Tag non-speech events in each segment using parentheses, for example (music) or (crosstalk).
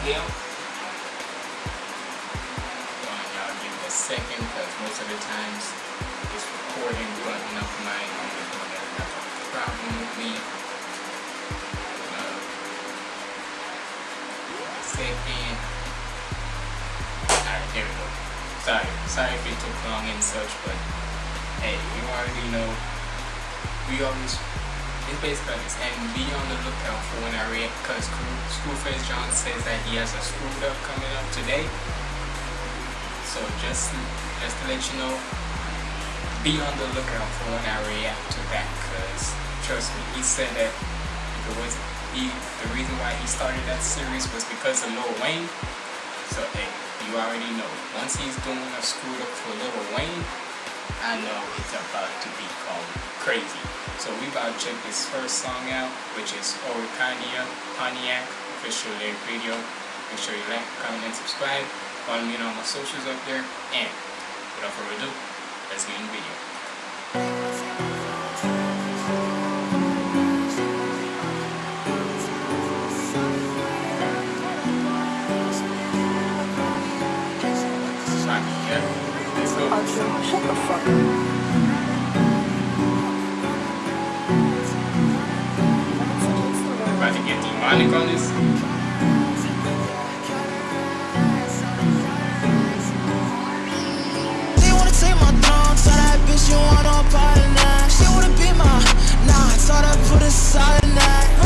Hell. Hold on, y'all give it a second because most of the times it's recording button up my problem with me. Uh, second. Alright, there we go. Sorry, sorry if it took long and such, but hey, you already know. We always it's basically this, and be on the lookout for when I react, because Screwface John says that he has a screwed up coming up today. So just just to let you know, be on the lookout for when I react to that, because trust me, he said that it was he, the reason why he started that series was because of Lil Wayne. So hey, you already know. Once he's doing a screwed up for Lil Wayne, I know it's about to become crazy. So we about to check this first song out, which is Oricania Pontiac official lyric video. Make sure you like, comment, and subscribe. Follow me on all my socials up there. And without further ado, let's get in the video. Yeah. Let's go. Archer, shut the fuck up. About to get demonic on this. They wanna take my throne, tell that bitch you want on part of. She wanna be my, nah, I her put a solid that.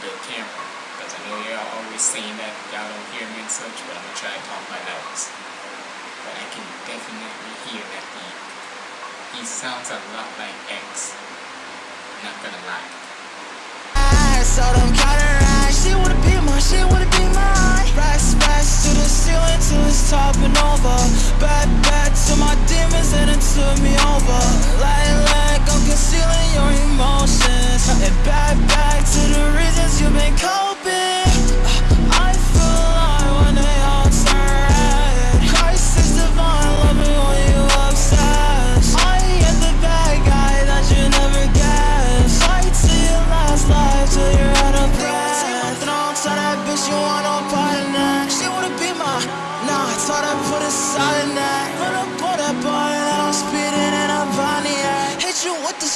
The camera. Because I know y'all always saying that y'all don't hear me and such, but I'm going to try to talk my loudest. But I can definitely hear that he, he sounds a lot like X. Not gonna lie. So them counter racks. She wanna be my, she wanna be mine. Racks, racks to the ceiling till it's topping over. Back, back to my demons and it took me over. Like I'm concealing your emotions. And back, back to the reasons you've been coping.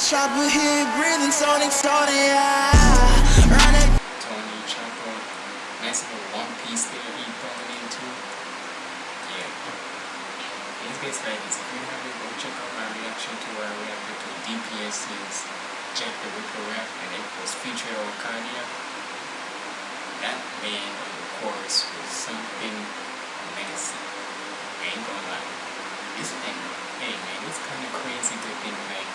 Chopper here, breathing Tony Tony, yeah. Run it Tony Chapo. Nice little one piece there he going into. Yeah. It's basically like this. If you haven't, go check out my reaction to where I reacted to DPS's Jack the Ripper rap and it was featured on Kanye. That man the chorus was something amazing. I ain't gonna lie. This thing, hey man, it's kind of crazy to think like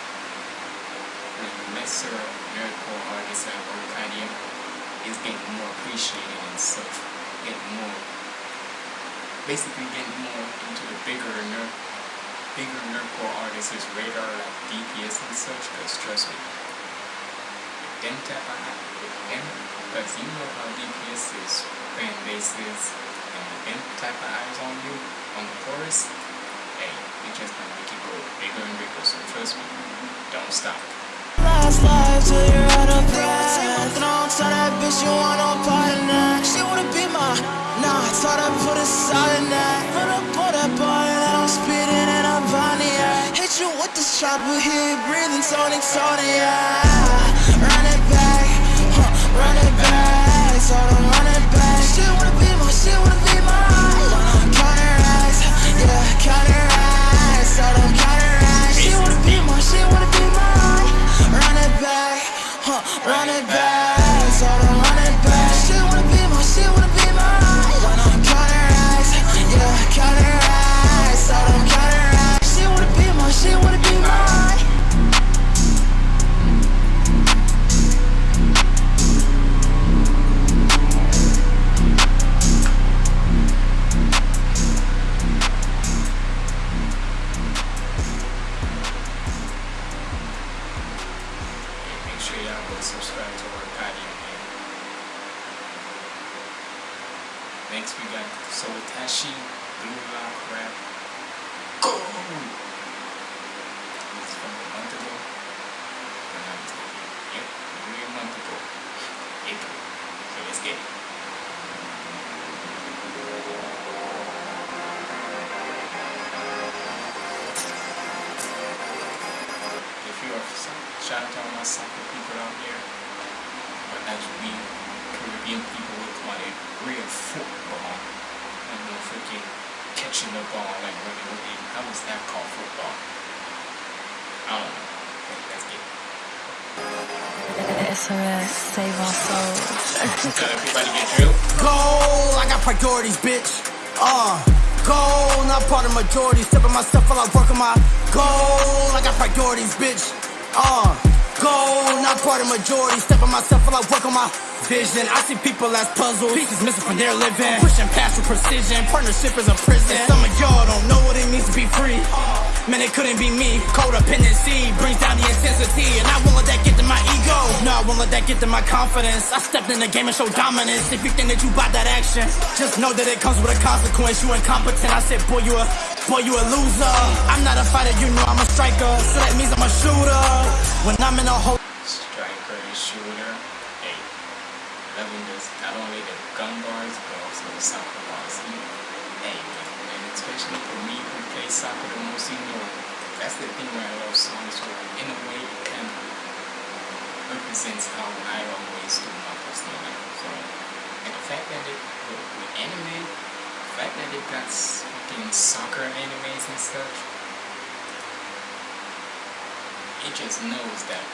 like lesser nerdcore artists like Orcadia is getting more appreciated and such, getting more, basically getting more into the bigger nerd, bigger nerdcore artists' radar like DPS and such. Cause trust me, them type of with them, cause you know how DPS is fan bases and them type of eyes on you on the chorus. hey, we just gonna make it grow bigger and bigger. So trust me, don't stop. Life till you're out of breath. Don't tell that bitch you want no part in that. She wanna be my, nah, I told her put a side in that. Put up, put up on it, I'm speeding and I'm Pontiac. Hit you with this chopper here, breathing Tony, Tony, yeah. Run run it back. Shout out to all my soccer people out there, but as we Caribbean people would call it real football, and no freaking catching the ball like running with it. How is that called football? I don't know. But let's get it. SOS, save our souls. Everybody get drilled. Goal, I got priorities, bitch. Uh, goal, not part of majority. Stepping myself while I work on my goal. I got priorities, bitch. Uh, goal, not part of majority. Stepping myself while I work on my vision. I see people as puzzles, pieces missing from their living. Pushing past with precision. Partnership is a prison. And some of y'all don't know what it means to be free. Man, it couldn't be me. Codependency brings down the intensity, and I won't let that get to my ego. No, I won't let that get to my confidence. I stepped in the game and showed dominance. If you think that you bought that action, just know that it comes with a consequence. You incompetent. I said, boy, you a boy, you a loser. I'm not a fighter, you know I'm a striker, so that means I'm a shooter. When I'm in a hole. striker shooter. Hey, loving this not only the gun bars but also the soccer bars. Hey, and especially for me who play soccer the most, you know, that's the thing where I love songs where in a way it kind of represents how I always do my personal life. So, and the fact that it with anime, the fact that it got fucking soccer animes and such, it just knows that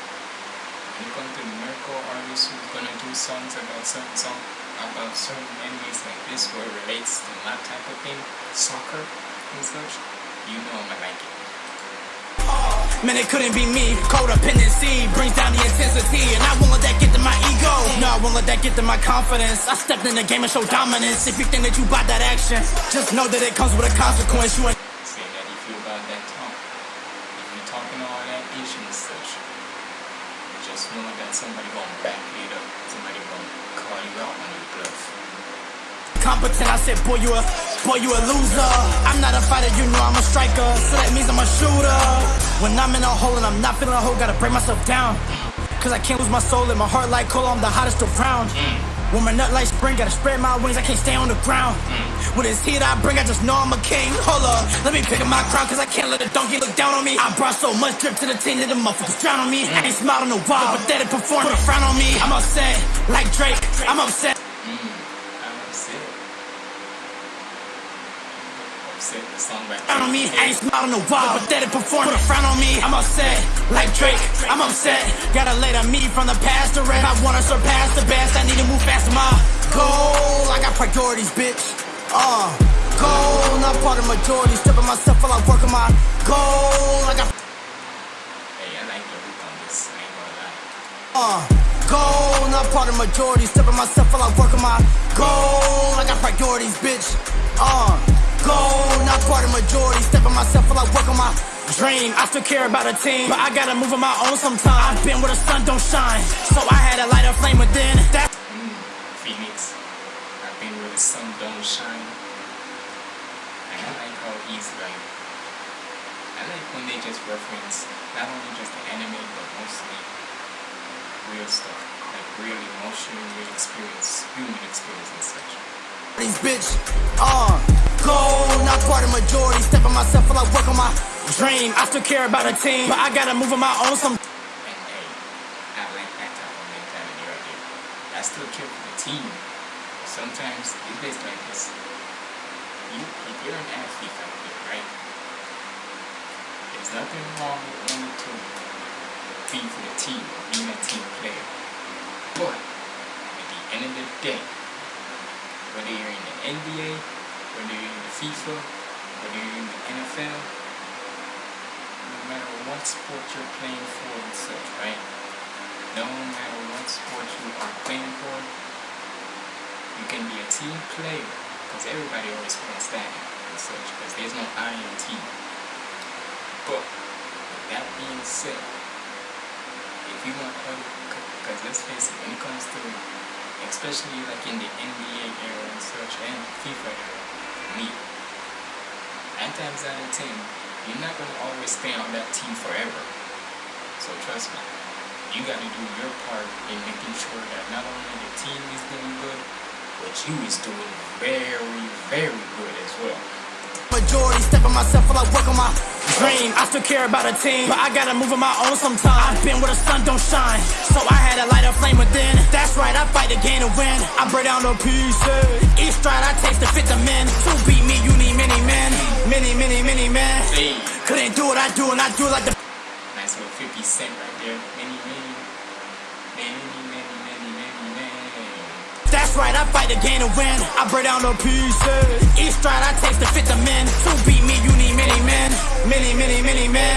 when you come to lyrical artists who's gonna do songs about certain song about certain animes like this where it relates to my type of thing, soccer and such, you know I'ma like it. Man, it couldn't be me. Codependency brings down the intensity, and I won't let that get to my ego. No, I won't let that get to my confidence. I stepped in the game and showed dominance. If you think that you bought that action, just know that it comes with a consequence. You ain't you you just know that somebody gonna back it up. Somebody gonna call you out on your bluff. Competent. I said, boy, you a boy, you a loser. I'm not a fighter, you know I'm a striker, so that means I'm a shooter. When I'm in a hole and I'm not feeling a hole, gotta break myself down. Cause I can't lose my soul and my heart like coal, I'm the hottest around. When my nut like spring, gotta spread my wings, I can't stay on the ground. With this heat I bring, I just know I'm a king. Hold up, let me pick up my crown, cause I can't let a donkey look down on me. I brought so much drip to the team that the motherfuckers drown on me. I ain't smiled in a while, but pathetic performance, put a frown on me. I'm upset, like Drake, I'm upset. I'm upset. Upset the song back. frown on me. I ain't smiled in a while. Pathetic performance. Put a frown on me. I'm upset. Like Drake, I'm upset. Gotta let a me from the past to rest. I wanna surpass the best. I need to move fast to my goal. I got priorities, bitch. Uh, goal. Not part of majority. Stepping myself while I work on my goal. I got Hey, I like the hook on this. I ain't gonna lie. uh, goal. Not part of majority. Stepping myself while I work on my goal. I got priorities, bitch. Uh, goal. Not part of majority. Stepping myself while I work on my dream. I still care about a team, but I gotta move on my own sometimes. I've been where the sun don't shine, so I had to light a flame within. That's Phoenix. I've been where the sun don't shine. And I like how is like I like when they just reference not only just the anime but mostly real stuff. Like real emotion, real experience, human experience and such. These bitch, uh, gold, not part of majority. Step on myself while I work on my dream. I still care about a team, but I gotta move on my own some. I still care for the team. Sometimes it's like this. You, if you're an athlete out there, right? There's nothing wrong with wanting to be for the team, being a team player. But at the end of the day, whether you're in the NBA, whether you're in the FIFA, whether you're in the NFL, no matter what sport you're playing for and such, right? No matter what sport you are playing for, you can be a team player because everybody always plays that and such because there's no I in team. But with that being said, if you want to, because let's face it, when it comes to, especially like in the NBA era and such and FIFA era, me, nine times out of ten, you're not going to always stay on that team forever. So trust me, you got to do your part in making sure that not only the team is doing good, but you is doing very, very good as well. Majority, step on myself while I work on my dream. I still care about a team, but I gotta move on my own sometimes. I've been where the sun don't shine, so I had to light a flame within. That's right, I fight to gain a win. I break down the pieces. Each stride I take to fit the men. To beat me, you need many men. Many, many, many men. Couldn't do what I do, and I do like the nice little 50 cent right there. Many, many, many, many, many, many. That's right, I fight to gain a win. I break down the pieces. Each stride I take to fit the men. To beat me, you need many men. Many, many, many men.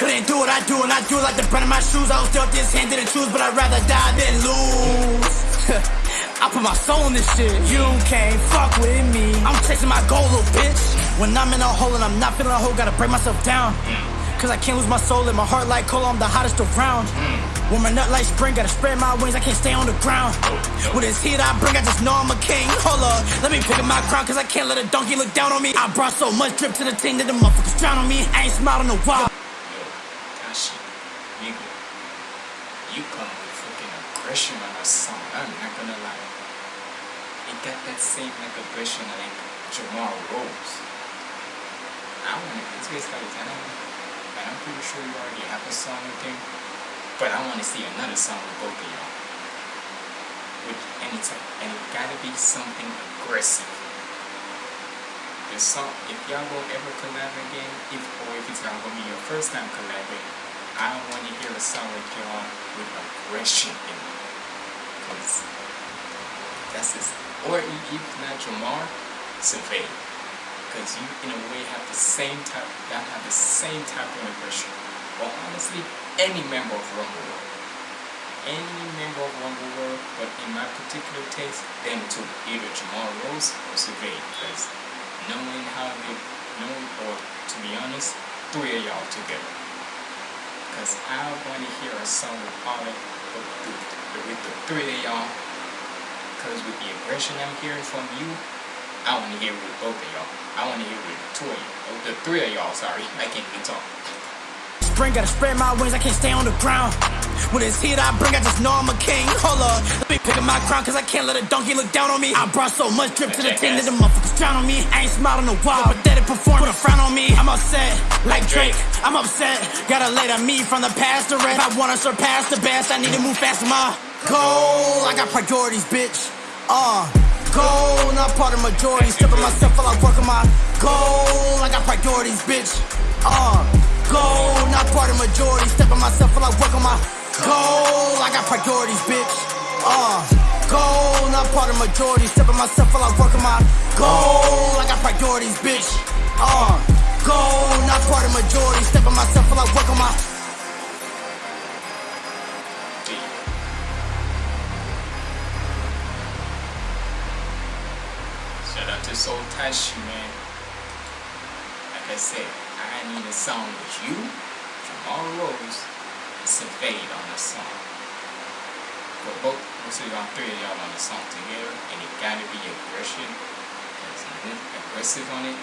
Couldn't do what I do, and I do like the brand of my shoes. I was dealt this hand, didn't choose, but I'd rather die than lose. (laughs) I put my soul in this shit. You can't fuck with me. I'm chasing my goal, little bitch. When I'm in a hole and I'm not feeling a hole, gotta break myself down. Cause I can't lose my soul in my heart like cola, I'm the hottest around. Hmm. When my nut like spring, gotta spread my wings, I can't stay on the ground. Oh, with this heat I bring, I just know I'm a king. Hold up, let me pick up my crown, cause I can't let a donkey look down on me. I brought so much drip to the team that the motherfuckers drown on me. I ain't smiled in a while. Yo, Tashi, nigga, you come with fucking aggression on a song. I'm not gonna lie. It got that same like aggression like Jamar Rose. I wanna, like, I don't, and I'm pretty sure you already have a song with him, but I wanna see another song with both of y'all. With any type, and it gotta be something aggressive. The song, if y'all gonna ever collab again, if or if it's gonna be your first time collabing, I don't want to hear a song with y'all with aggression in it. Cause that's this, or if not Jamar, Survey. Cause you in a way have the same type, that have the same type of aggression. Or honestly, any member of Rumble World. Any member of Rumble World, but in my particular taste, them two, either Jamar Rose or Survey. Because knowing how they, knowing, or to be honest, three of y'all together. Because I want to hear a song with all of with the, with the three of y'all. Because with the aggression I'm hearing from you, I want to hear with both of y'all. I want to hear with two of you. Oh, the three of y'all, sorry. (laughs) I can't even talk. Spring, gotta spread my wings, I can't stay on the ground. With this heat I bring, I just know I'm a king. Hold up, let me pick up my crown, cause I can't let a donkey look down on me. I brought so much drip to the team that the motherfuckers drown on me. I ain't smiled in a while, pathetic performance, put a frown on me. I'm upset, like Drake, I'm upset. Gotta lay to me from the past to rest. I wanna surpass the best, I need to move fast, my goal. I got priorities, bitch. Uh, goal, not part of majority. Step on myself while I work on my goal. I got priorities, bitch. Uh, goal, not part of majority. Step on myself while I work on my goal. I got priorities, bitch. Uh, goal, not part of majority. Step on myself while I work on my goal. I got priorities, bitch. Uh, goal, not part of majority. Step on myself while I work on my Shout out to man. Like I said, I need a song with you, Jamar Rose, and Surveyed on the song. But both, most of y'all, three of y'all on the song together, and it gotta be aggression. Nothing aggressive on it.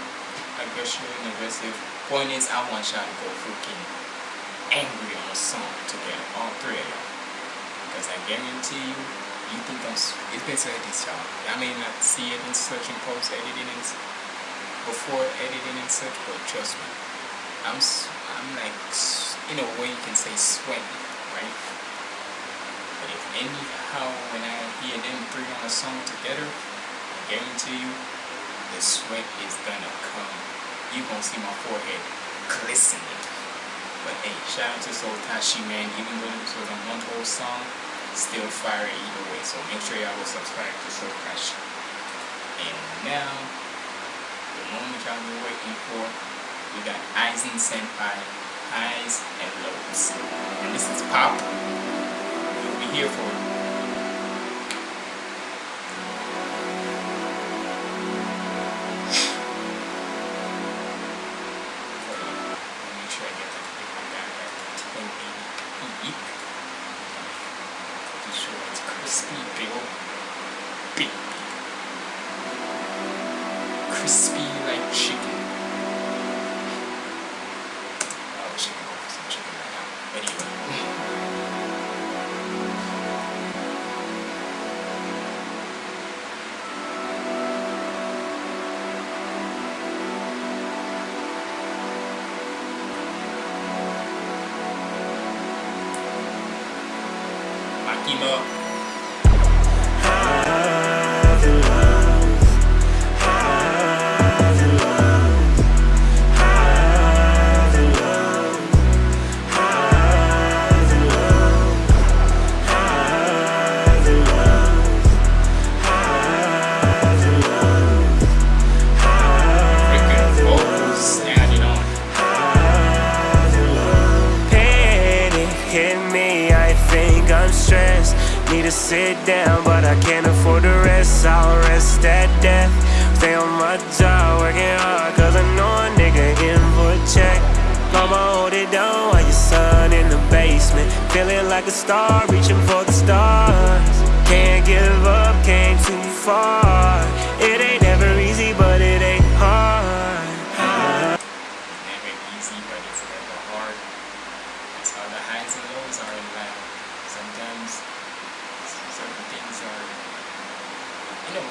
aggressive and aggressive. Point is, I want y'all to go freaking angry on a song together, all three of y'all. Because I guarantee you, you think I'm, s- it's basically this, y'all. I may not see it in search and post editing and before editing and such, but trust me, I'm, I'm like, in a way you can say sweating, right? But if anyhow, when I hear them three on a song together, I guarantee you, the sweat is gonna come. You gonna see my forehead glistening. But hey, shout out to Soul Tashi, man. Even though this was a month old song, still fire either way. So make sure y'all will subscribe to Soul Tashi. And now, the moment y'all been waiting for, we got Aizen Senpai, Highs and Lows. And this is Pop. You'll be here for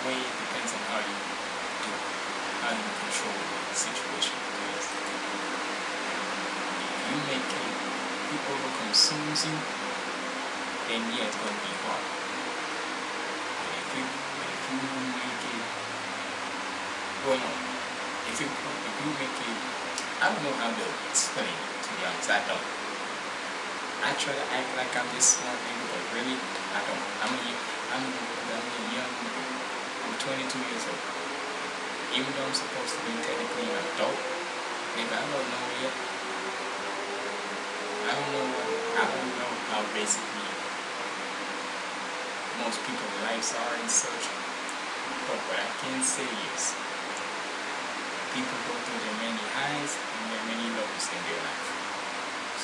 way, it depends on how you do it, how you control the situation. Because if you make it, you overcome consumes you, then yeah, it's going to be hard. But if you, if you make it, well, no, if you, if you make it, I don't know how to explain it, to be honest, I don't. I try to act like I'm this smart nigga, but really, I don't. I'm a, I'm a, I'm a young 22 years old. Even though I'm supposed to be technically an adult, nigga, I don't know yet. I don't know I don't know how basically most people's lives are and such. But what I can say is, people go through their many highs and their many lows in their life.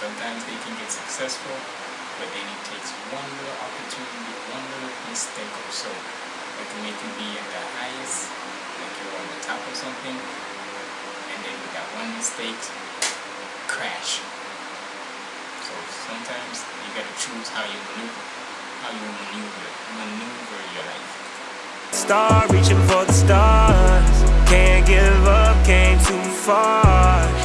Sometimes they can get successful, but then it takes one little opportunity, one little mistake or so that can make you be at the highest, like you're on the top of something, and then with that one mistake, crash. So sometimes you gotta choose how you maneuver, how you maneuver, maneuver your life. Star reaching for the stars. Can't give up, came too far.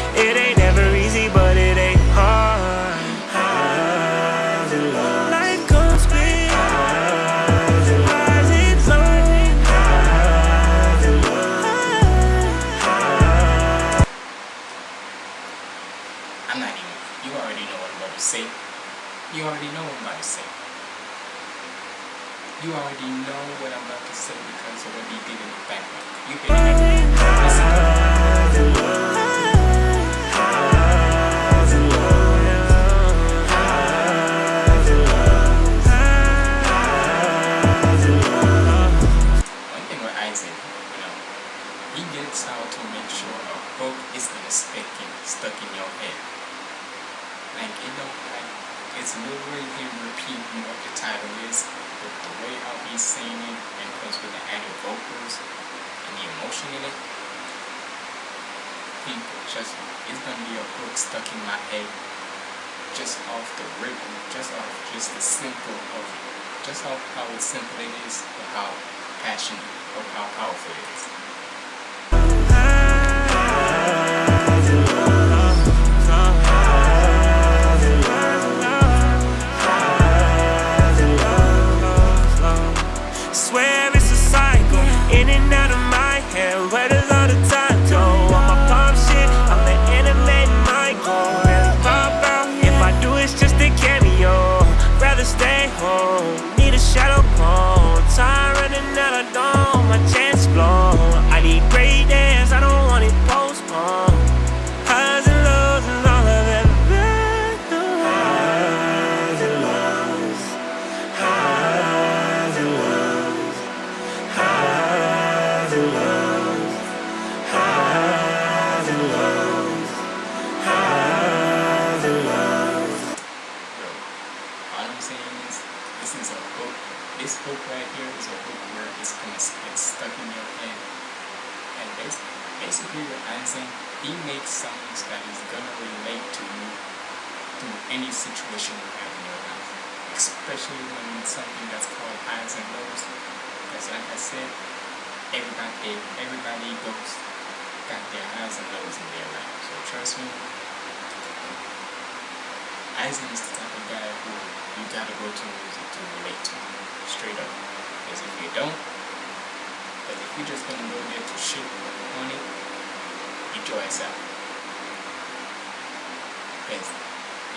You already know what I'm about to say. You already know what I'm about to say. You already know what I'm about to say because of what he did in the background. You can listen. One thing with Isaac, you know, he gets how to make sure a hook is gonna stick in, stuck in your head. Like it don't like it's literally him repeating what the title is, but the way he's saying it and plus with the added vocals and the emotion in it, people. Just it's gonna be a hook stuck in my head just off the rhythm, just off just the simple of just off how simple it is, but how passionate or how powerful it is. situation you have in your life, especially when it's something that's called highs and lows. Because like I said, everybody, everybody goes got their highs and lows in their life. So trust me, Isaac is the type of guy who you gotta go to music to relate to, straight up. Because if you don't, but if you're just gonna go there to shit on money, enjoy yourself. Because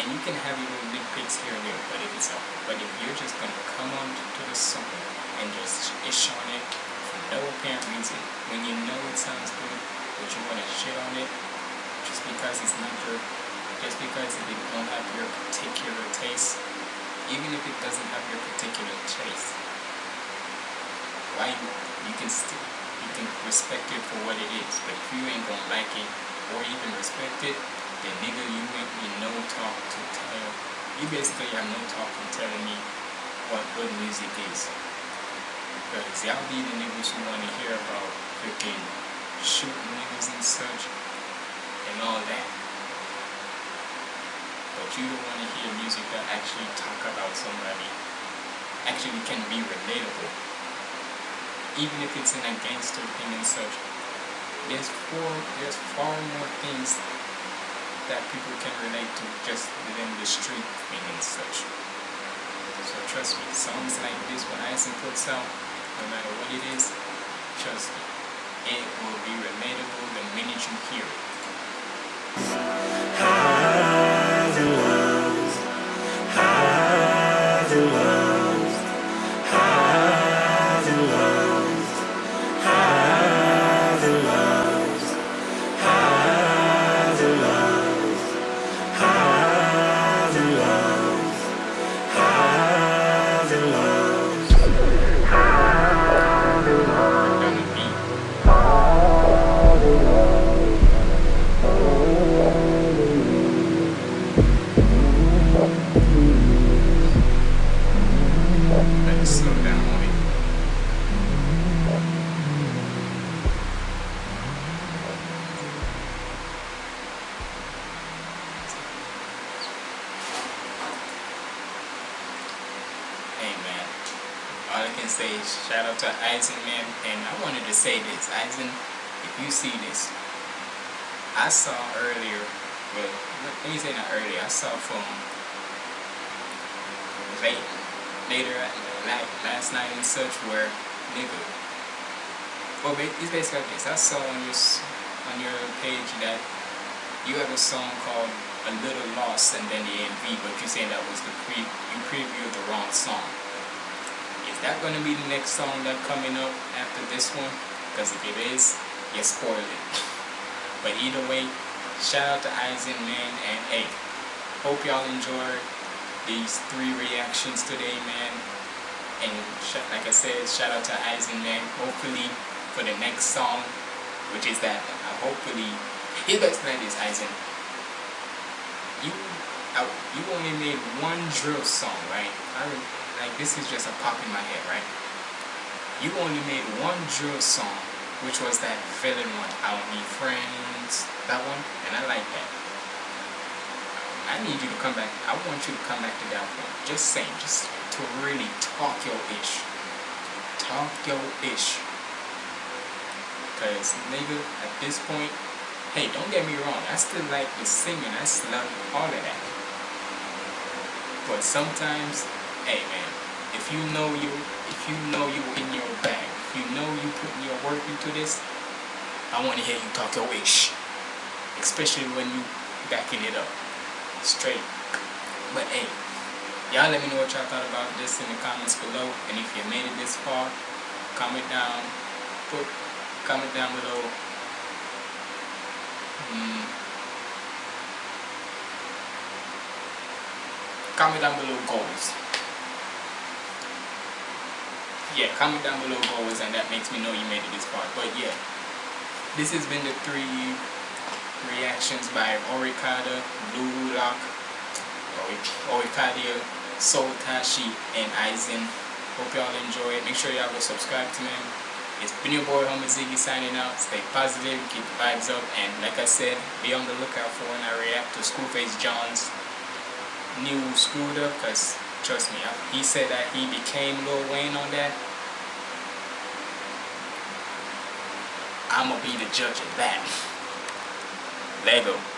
And you can have your little nitpicks here and there, but if it's but if you're just gonna come on to the song and just ish on it for no apparent reason, when you know it sounds good, but you wanna shit on it just because it's not your just because it don't have your particular taste even if it doesn't have your particular taste. Why you can still you can respect it for what it is, but if you ain't gonna like it or even respect it, then nigga you ain't me no talk to tell you basically have no talk in telling me what good music is. Because y'all be the niggas who wanna hear about freaking shooting niggas and such and all that but you don't want to hear music that actually talk about somebody, actually can be relatable. Even if it's in a gangster thing and such, there's four, there's far more things that people can relate to just within the street thing and such. So trust me, songs like this when Eisen puts out, no matter what it is, trust me, it will be relatable the minute you hear it. Saw earlier, well, let me say not earlier, I saw from late, later, uh, like last night and such where, nigga, well, it's basically like this. I saw on your, on your page that you have a song called A Little Lost and then the MV, but you saying that was the pre, you previewed the wrong song. Is that going to be the next song that coming up after this one? Because if it is, you spoil it. (laughs) But either way, shout out to Eisen, man, and hey, hope y'all enjoyed these three reactions today, man. And like I said, shout out to Eisen, man. Hopefully, for the next song, which is that, uh, hopefully, here's the explain this, Eisen. You, uh, you only made one drill song, right? I, like this is just a pop in my head, right? You only made one drill song, which was that villain one. I don't need friends, that one, and I like that. I need you to come back. I want you to come back to that point. Just saying, just to really talk your ish. Talk your ish. Cause nigga, at this point, hey, don't get me wrong. I still like the singing. I still love all of that. But sometimes, hey man, if you know you, if you know you in your bag, if you know you putting your work into this, I want to hear you talk your ish. Especially when you backing it up straight. But hey, y'all let me know what y'all thought about this in the comments below. And if you made it this far, comment down, put comment down below. Mm, comment down below goals. Yeah, comment down below goals and that makes me know you made it this far. But yeah, this has been the three reactions by Lock, Orikadia, Soul Tashi, and Aizen. Hope y'all enjoy it. Make sure y'all go subscribe to me. It's been your boy Homer Ziggy signing out. Stay positive, keep the vibes up, and like I said, be on the lookout for when I react to Screwface John's new scooter, because trust me, he said that he became Lil Wayne on that. I'm gonna be the judge of that. Lego